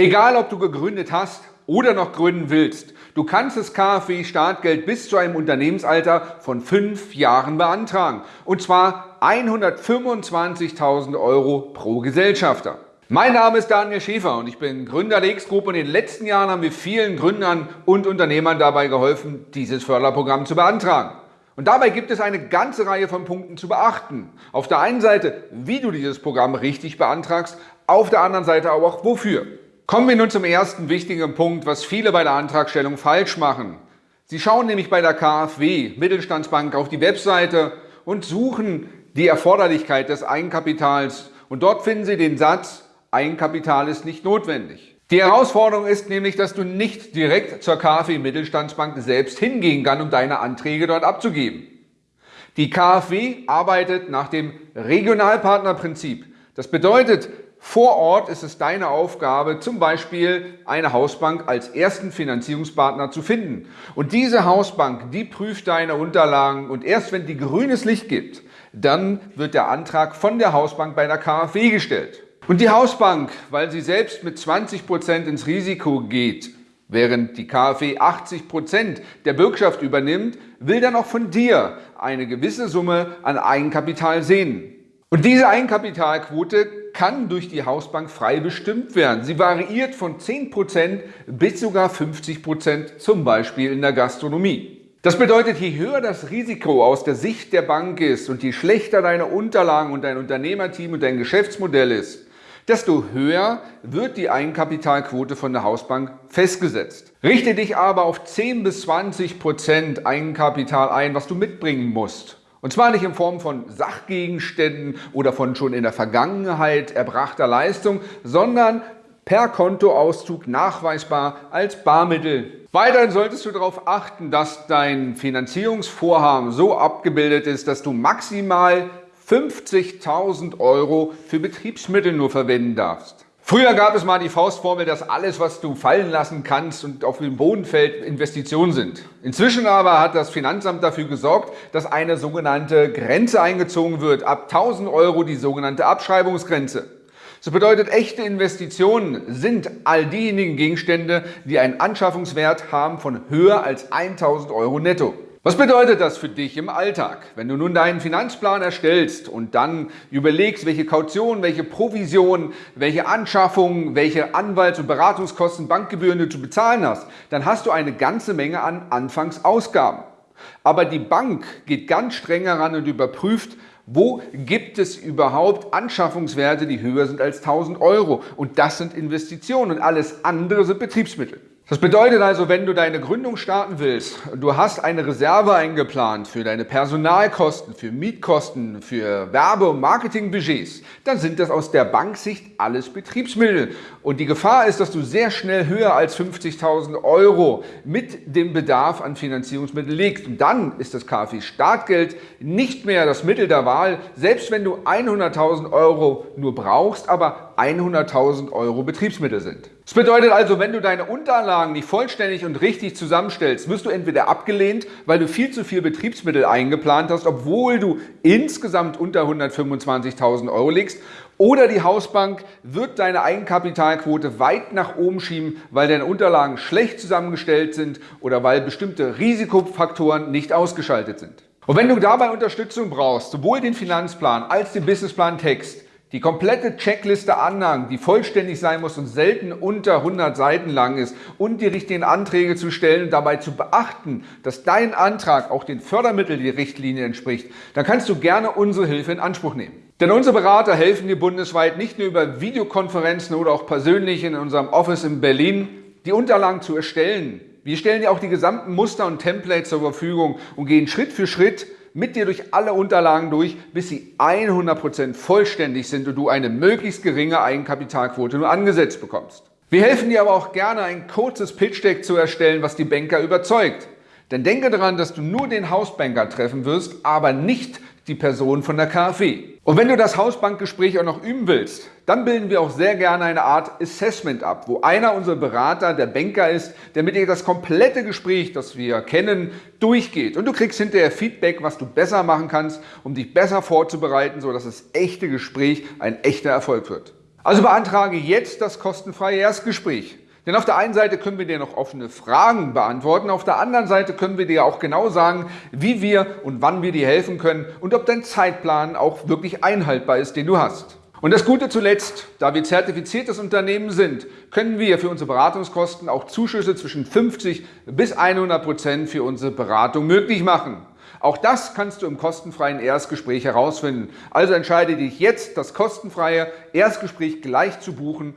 Egal, ob du gegründet hast oder noch gründen willst, du kannst das KfW-Startgeld bis zu einem Unternehmensalter von fünf Jahren beantragen. Und zwar 125.000 Euro pro Gesellschafter. Mein Name ist Daniel Schäfer und ich bin Gründer der X-Group und in den letzten Jahren haben wir vielen Gründern und Unternehmern dabei geholfen, dieses Förderprogramm zu beantragen. Und dabei gibt es eine ganze Reihe von Punkten zu beachten. Auf der einen Seite, wie du dieses Programm richtig beantragst, auf der anderen Seite aber auch wofür. Kommen wir nun zum ersten wichtigen Punkt, was viele bei der Antragstellung falsch machen. Sie schauen nämlich bei der KfW, Mittelstandsbank, auf die Webseite und suchen die Erforderlichkeit des Eigenkapitals. Und dort finden Sie den Satz, Eigenkapital ist nicht notwendig. Die Herausforderung ist nämlich, dass du nicht direkt zur KfW Mittelstandsbank selbst hingehen kannst, um deine Anträge dort abzugeben. Die KfW arbeitet nach dem Regionalpartnerprinzip. Das bedeutet, vor Ort ist es deine Aufgabe, zum Beispiel eine Hausbank als ersten Finanzierungspartner zu finden. Und diese Hausbank, die prüft deine Unterlagen und erst wenn die grünes Licht gibt, dann wird der Antrag von der Hausbank bei der KfW gestellt. Und die Hausbank, weil sie selbst mit 20 Prozent ins Risiko geht, während die KfW 80 Prozent der Bürgschaft übernimmt, will dann auch von dir eine gewisse Summe an Eigenkapital sehen. Und diese Eigenkapitalquote kann durch die Hausbank frei bestimmt werden. Sie variiert von 10% bis sogar 50% zum Beispiel in der Gastronomie. Das bedeutet, je höher das Risiko aus der Sicht der Bank ist und je schlechter deine Unterlagen und dein Unternehmerteam und dein Geschäftsmodell ist, desto höher wird die Eigenkapitalquote von der Hausbank festgesetzt. Richte dich aber auf 10 bis 20 Prozent Eigenkapital ein, was du mitbringen musst. Und zwar nicht in Form von Sachgegenständen oder von schon in der Vergangenheit erbrachter Leistung, sondern per Kontoauszug nachweisbar als Barmittel. Weiterhin solltest du darauf achten, dass dein Finanzierungsvorhaben so abgebildet ist, dass du maximal 50.000 Euro für Betriebsmittel nur verwenden darfst. Früher gab es mal die Faustformel, dass alles, was du fallen lassen kannst und auf den Boden fällt, Investitionen sind. Inzwischen aber hat das Finanzamt dafür gesorgt, dass eine sogenannte Grenze eingezogen wird. Ab 1000 Euro die sogenannte Abschreibungsgrenze. Das bedeutet, echte Investitionen sind all diejenigen Gegenstände, die einen Anschaffungswert haben von höher als 1000 Euro netto. Was bedeutet das für dich im Alltag? Wenn du nun deinen Finanzplan erstellst und dann überlegst, welche Kaution, welche Provision, welche Anschaffungen, welche Anwalts- und Beratungskosten, Bankgebühren du zu bezahlen hast, dann hast du eine ganze Menge an Anfangsausgaben. Aber die Bank geht ganz streng heran und überprüft, wo gibt es überhaupt Anschaffungswerte, die höher sind als 1000 Euro? Und das sind Investitionen und alles andere sind Betriebsmittel. Das bedeutet also, wenn du deine Gründung starten willst, du hast eine Reserve eingeplant für deine Personalkosten, für Mietkosten, für Werbe- und Marketingbudgets, dann sind das aus der Banksicht alles Betriebsmittel. Und die Gefahr ist, dass du sehr schnell höher als 50.000 Euro mit dem Bedarf an Finanzierungsmitteln legst. Und dann ist das KfW-Startgeld nicht mehr das Mittel der Wahl, selbst wenn du 100.000 Euro nur brauchst, aber 100.000 Euro Betriebsmittel sind. Das bedeutet also, wenn du deine Unterlagen nicht vollständig und richtig zusammenstellst, wirst du entweder abgelehnt, weil du viel zu viel Betriebsmittel eingeplant hast, obwohl du insgesamt unter 125.000 Euro legst, oder die Hausbank wird deine Eigenkapitalquote weit nach oben schieben, weil deine Unterlagen schlecht zusammengestellt sind oder weil bestimmte Risikofaktoren nicht ausgeschaltet sind. Und wenn du dabei Unterstützung brauchst, sowohl den Finanzplan als den Businessplan Text, die komplette Checkliste Anlagen, die vollständig sein muss und selten unter 100 Seiten lang ist und die richtigen Anträge zu stellen und dabei zu beachten, dass dein Antrag auch den Fördermitteln die Richtlinie entspricht, dann kannst du gerne unsere Hilfe in Anspruch nehmen. Denn unsere Berater helfen dir bundesweit nicht nur über Videokonferenzen oder auch persönlich in unserem Office in Berlin, die Unterlagen zu erstellen. Wir stellen dir auch die gesamten Muster und Templates zur Verfügung und gehen Schritt für Schritt mit dir durch alle Unterlagen durch, bis sie 100% vollständig sind und du eine möglichst geringe Eigenkapitalquote nur angesetzt bekommst. Wir helfen dir aber auch gerne, ein kurzes Pitch-Deck zu erstellen, was die Banker überzeugt. Denn denke daran, dass du nur den Hausbanker treffen wirst, aber nicht die Person von der KfW. Und wenn du das Hausbankgespräch auch noch üben willst, dann bilden wir auch sehr gerne eine Art Assessment ab, wo einer unserer Berater der Banker ist, der mit dir das komplette Gespräch, das wir kennen, durchgeht. Und du kriegst hinterher Feedback, was du besser machen kannst, um dich besser vorzubereiten, sodass das echte Gespräch ein echter Erfolg wird. Also beantrage jetzt das kostenfreie Erstgespräch. Denn auf der einen Seite können wir dir noch offene Fragen beantworten, auf der anderen Seite können wir dir auch genau sagen, wie wir und wann wir dir helfen können und ob dein Zeitplan auch wirklich einhaltbar ist, den du hast. Und das Gute zuletzt, da wir zertifiziertes Unternehmen sind, können wir für unsere Beratungskosten auch Zuschüsse zwischen 50 bis 100 Prozent für unsere Beratung möglich machen. Auch das kannst du im kostenfreien Erstgespräch herausfinden. Also entscheide dich jetzt, das kostenfreie Erstgespräch gleich zu buchen